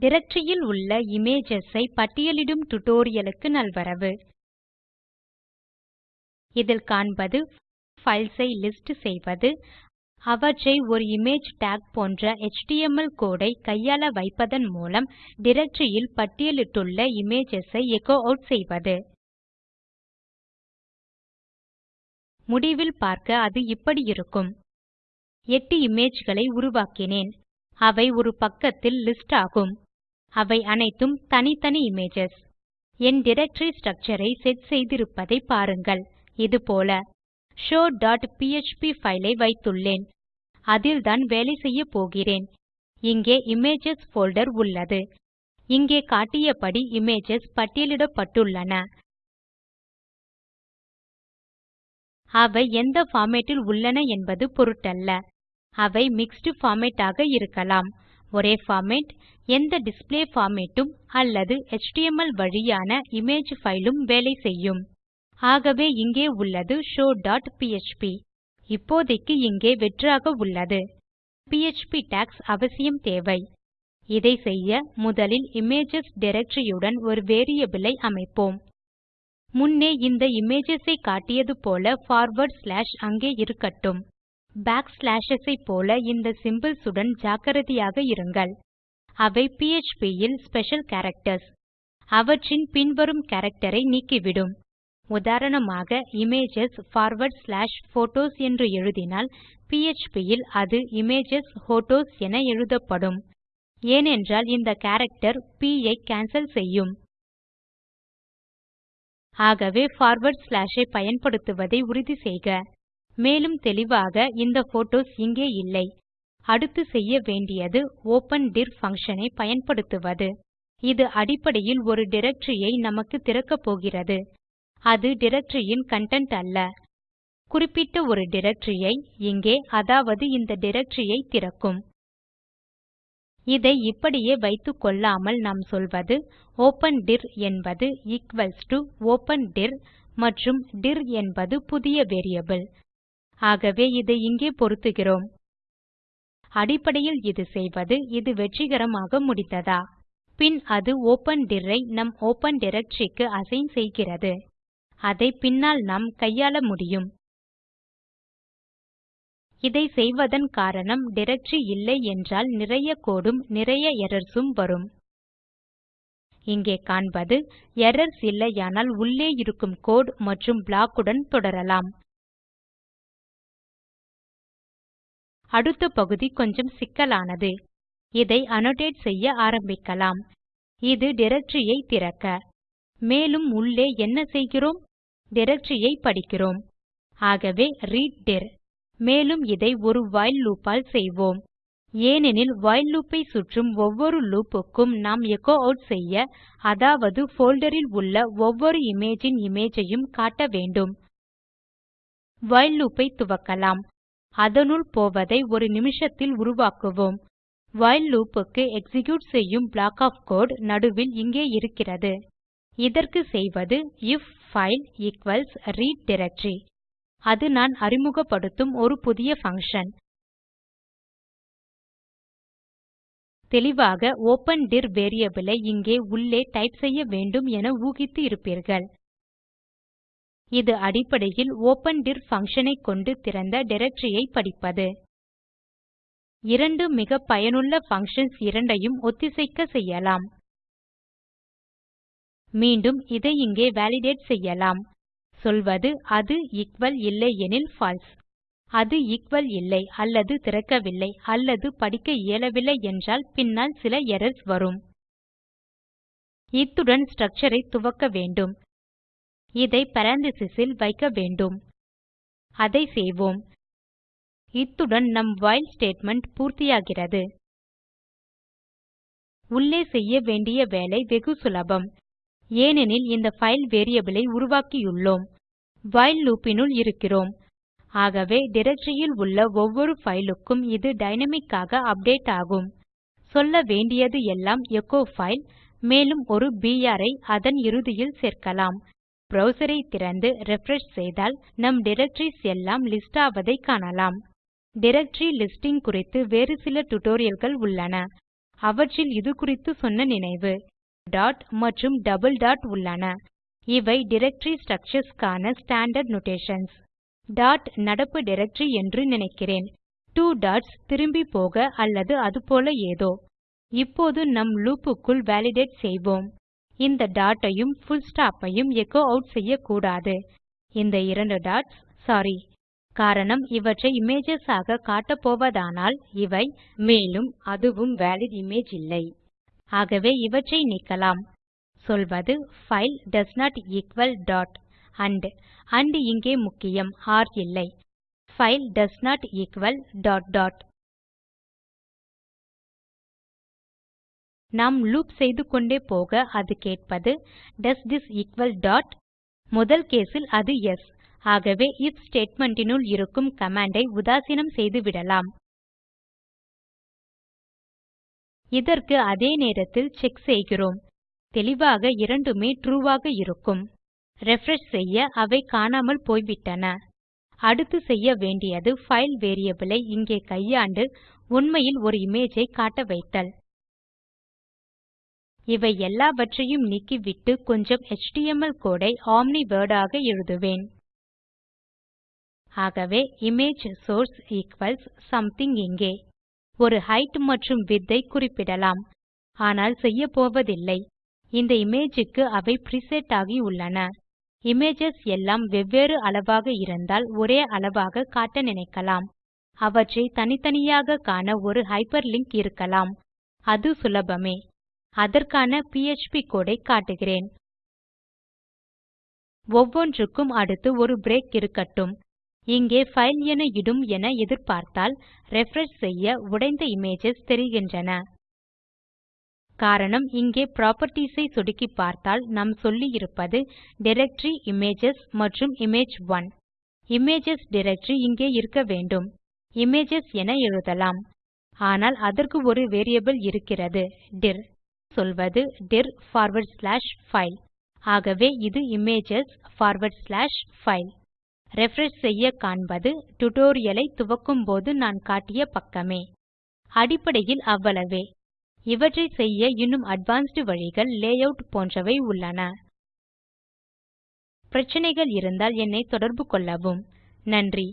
Directory உள்ள images ஐ பட்டியலிடும் tutorialக்கு நல்வரவு. இதில் காண்பது ஃபைல்ஸ் ஐ லிஸ்ட் செய்வது அவற்றை ஒரு இமேஜ் டாக் போன்ற எச்டிஎம்எல் கோடு ஐ கையாள வைப்பதன் மூலம் டைரக்டரி பட்டியலிட்டுள்ள இமேஜஸ் ஐ எச்சோ ஆட் செய்வது. முடிவில் பார்க்க அது இப்படி இருக்கும். 8 இமேஜ் களை உருவாக்கினேன். அவை ஒரு பக்கத்தில் லிஸ்ட் ஆகும். அவை அனைத்தும் தனித்தனி இமேஜஸ் என் டைரக்டரி ஸ்ட்ரக்சர் ஐ செட் செய்திருப்பதை பாருங்கள். இது போல showபிஎச்பி பைல் ஐ வைத்துள்ளேன். அதில்தான் வேலை செய்யப் போகிறேன். இங்கே இமேஜஸ் ஃபோல்டர் உள்ளது. இங்கே காட்டியபடி இமேஜஸ் பட்டியலிடப்பட்டுள்ளன. அவை எந்த ஃபார்மேட்டில் ல் உள்ளன என்பது பொருட்டல்ல. அவை மிக்ஸ்ட் பார்மேட் ஆக இருக்கலாம். ஒரே பார்மேட் எந்த டிஸ்ப்ளே ஃபார்மேட்டும் அல்லது HTML வழியான இமேஜ் ஃபைலும் வேலை செய்யும். ஆகவே இங்கே உள்ளது showபிஎச்பி இப்போதைக்கு இங்கே வெற்றாக உள்ளது. பிஎச்பி டாக்ஸ் அவசியம் தேவை. இதை செய்ய முதலில் இமேஜஸ் டைரக்டரி உடன் ஒரு வேரியபிள் ஐ அமைப்போம். முன்னே இந்த இமேஜஸ் ஐ காட்டியது போல பார்வார்ட் ஸ்லாஷ் அங்கே இருக்கட்டும். பேக் ஸ்லாஷஸ் ஐ போல இந்த சிம்போல்ஸ் உடன் ஜாக்கிரதையாக இருங்கள். அவை பிஎச்பி ல் ஸ்பெஷல் கேரக்டர்ஸ் அவற்றின் பின்வரும் கேரக்டர் ஐ நீக்கிவிடும். உதாரணமாக இமேஜஸ் பார்வார்ட் ஸ்லாஷ் போட்டோஸ் என்று எழுதினால் பிஎச்பி ல் அது இமேஜஸ் ஹோட்டோஸ் என எழுதப்படும். ஏனென்றால் இந்த கேரக்டர் ப் ஐ கேன்சல் செய்யும். ஆகவே பார்வார்ட் ஸ்லாஷ் ஐ பயன்படுத்துவதை உறுதி செய்க. மேலும் தெளிவாக இந்த போட்டோஸ் இங்கே இல்லை. அடுத்து செய்ய வேண்டியது ஓப்பன் டிர் பங்ஷன் ஐ பயன்படுத்துவது. இது அடிப்படையில் ஒரு டைரக்டரி ஐ நமக்கு திறக்கப் போகிறது. அது டைரக்டரி ன் அல்ல. குறிப்பிட்ட ஒரு டைரக்டரி ஐ இங்கே அதாவது இந்த டைரக்டரி ஐ திறக்கும். இதை இப்படியே வைத்துக்கொள்ளாமல் நாம் சொல்வது ஓப்பன் டிர் என்பது ஈக்வல்ஸ் டோ ஓப்பன் டிர் மற்றும் டிர் என்பது புதிய வேரியபிள் ஆகவே இதை இங்கே பொருத்துகிறோம். அடிப்படையில் இது செய்வது இது வெற்றிகரமாக முடிந்ததா? பின் அது ஒப்பன் டிரை ஐ நம் ஒப்பன் டைரக்டரி அசைன் செய்கிறது. அதை பின்னால் நாம் கையாள முடியும். இதை செய்வதன் காரணம் டைரக்டரி இல்லை என்றால் நிறைய கோடும் நிறைய எரர்ஸ் உம் வரும். இங்கே காண்பது எரர்ஸ் இல்லையானால் உள்ளே இருக்கும் கோடு மற்றும் ப்ளாக் உடன் தொடரலாம். அடுத்த பகுதி கொஞ்சம் சிக்கலானது. இதை annotate செய்ய ஆரம்பிக்கலாம். இது directory திறக்க. மேலும் உள்ளே என்ன செய்கிறோம்? directory படிக்கிறோம். ஆகவே ரீட் dir. மேலும் இதை ஒரு while loop ஆல் செய்வோம். ஏனெனில் வைல் loop ஐ சுற்றும் ஒவ்வொரு loop க்கும் நாம் எச்சோ ஆட் செய்ய அதாவது போல்டர் ல் உள்ள ஒவ்வொரு இமேஜின் இமேஜ் ஐயும் காட்ட வேண்டும். while loop ஐ துவக்கலாம். அதனுள் போவதை ஒரு நிமிஷத்தில் உருவாக்குவோம். While loop க்கு எக்ஸிக்யூட் செய்யும் ப்ளாக் of code நடுவில் இங்கே இருக்கிறது. இதற்கு செய்வது if file equals read directory. அது நான் அறிமுகப்படுத்தும் ஒரு புதிய பங்ஷன் தெளிவாக open டிர் variable ஐ இங்கே உள்ளே டைப் செய்ய வேண்டும் என ஊகித்து இருப்பீர்கள். இது அடிப்படையில் ஒப்பன் டிர் பங்ஷன் ஐ கொண்டு திறந்த directory ஐ படிப்பது. இரண்டு மிக பயனுள்ள functions இரண்டையும் ஒத்திசைக்க செய்யலாம். மீண்டும் இதை இங்கே வாலிடேட் செய்யலாம். சொல்வது அது எக்குவல் இல்லையெனில் பால்சே அது எக்குவல் இல்லை அல்லது திறக்கவில்லை அல்லது படிக்க இயலவில்லை என்றால் பின்னால் சில எரர்ஸ் வரும். இத்துடன் structure ஐ துவக்க வேண்டும். இதை பேரெந்தசிஸ் வைக்க வேண்டும். அதை செய்வோம். இத்துடன் நம் while ஸ்டேட்மெண்ட் பூர்த்தியாகிறது. உள்ளே செய்ய வேண்டிய வேலை வெகு சுலபம். ஏனெனில் இந்த ஃபைல் வேரியபிள் ஐ உருவாக்கியுள்ளோம். வைல் லூப் னுள் இருக்கிறோம். ஆகவே டைரக்டரி உள்ள ஒவ்வொரு fileக்கும் இது dynamic ஆக அப்டேட் ஆகும். சொல்ல வேண்டியது எல்லாம் எச்சோ ஃபைல் மேலும் ஒரு பிஆர் ஐ அதன் இறுதியில் சேர்க்கலாம். Browser ஐ திறந்து refresh செய்தால் நம் directories எல்லாம் லிஸ்ட் ஆவதை காணலாம். directory லிஸ்டிங் குறித்து வேறு சில tutorialகள் உள்ளன. அவற்றில் இது குறித்து சொன்ன நினைவு. டாட் மற்றும் டபுள் டாட் உள்ளன. இவை directory structures க்கான ஸ்டாண்டார்ட் notations. டாட் நடப்பு டைரக்டரி என்று நினைக்கிறேன். டூ டாட்ஸ் திரும்பி போக அல்லது அதுபோல ஏதோ. இப்போது நம் loop க்குள் வாலிடேட் செய்வோம். இந்த டாட் ஐயும் புல் ஸ்டாப் ஐயும் எச்சோ ஆட் செய்யக்கூடாது. இந்த இரண்டு டாட்ஸ் சாரி காரணம் இவற்றை இமேஜஸ் ஆக காட்டப்போவதானால் இவை மேலும் அதுவும் வாலிட் இமேஜ் இல்லை. ஆகவே இவற்றை நீக்கலாம். சொல்வது file does not equal dot and and இங்கே முக்கியம் ஒர் இல்லை. File does not equal dot dot நாம் லூப் செய்து கொண்டே போக அது கேட்பது டோஸ் திஸ் எக்குவல் டாட் முதல் கேஸில் அது எஸ் ஆகவே if ஸ்டேட்மெண்ட் னுள் இருக்கும் கமாண்டை ஐ உதாசீனம் செய்துவிடலாம் இதற்கு அதே நேரத்தில் செக் செய்கிறோம். தெளிவாக இரண்டுமே ட்ரூ ஆக இருக்கும். ரிஃப்ரெஷ் செய்ய அவை காணாமல் போய்விட்டன. அடுத்து செய்ய வேண்டியது பைல் வேரியபிள் ஐ இங்கே கையாண்டு உண்மையில் ஒரு இமேஜ் ஐ காட்ட வைத்தல். இவை எல்லாவற்றையும் நீக்கிவிட்டு கொஞ்சம் எச்டிஎம்எல் கோடை ஐ ஒம்னி ஆக எழுதுவேன். ஆகவே இமேஜ் சோர்ஸ் ஈக்வல்ஸ் something இங்கே. ஒரு ஹைட் மற்றும் வித்தை ஐ குறிப்பிடலாம். ஆனால் செய்யப்போவதில்லை. இந்த இமேஜுக்கு அவை preset ஆகி உள்ளன. இமேஜஸ் எல்லாம் வெவ்வேறு அளவாக இருந்தால் ஒரே அளவாக காட்ட நினைக்கலாம். அவற்றை தனித்தனியாக காண ஒரு ஹைப்பர்லிங்க் இருக்கலாம். அது சுலபமே. அதற்கான PHP கோடை ஐ காட்டுகிறேன். ஒவ்வொன்றுக்கும் அடுத்து ஒரு பிரேக் இருக்கட்டும். இங்கே ஃபைல் என இடும் என எதிர்பார்த்தால் ரிஃப்ரெஷ் செய்ய உடைந்த இமேஜஸ் தெரிகின்றன. காரணம் இங்கே புராப்பர்ட்டீஸ் ஐ சொடுக்கி பார்த்தால் நாம் சொல்லியிருப்பது டைரக்டரி இமேஜஸ் மற்றும் இமேஜ்1 இமேஜஸ் டைரக்டரி இங்கே இருக்க வேண்டும். இமேஜஸ் என எழுதலாம். ஆனால் அதற்கு ஒரு வேரியபிள் இருக்கிறது டிர் சொல்வது dir forward ஸ்லாஷ் file. ஆகவே இது images forward slash file. Refresh செய்ய காண்பது டுடோரியலை துவக்கும் போது நான் காட்டிய பக்கமே. அடிப்படையில் அவ்வளவே. இவற்றை செய்ய இன்னும் அட்வான்ஸ்ட் வழிகள் லேஅவுட் போன்றவை உள்ளன. பிரச்சனைகள் இருந்தால் என்னை தொடர்பு கொள்ளவும். நன்றி.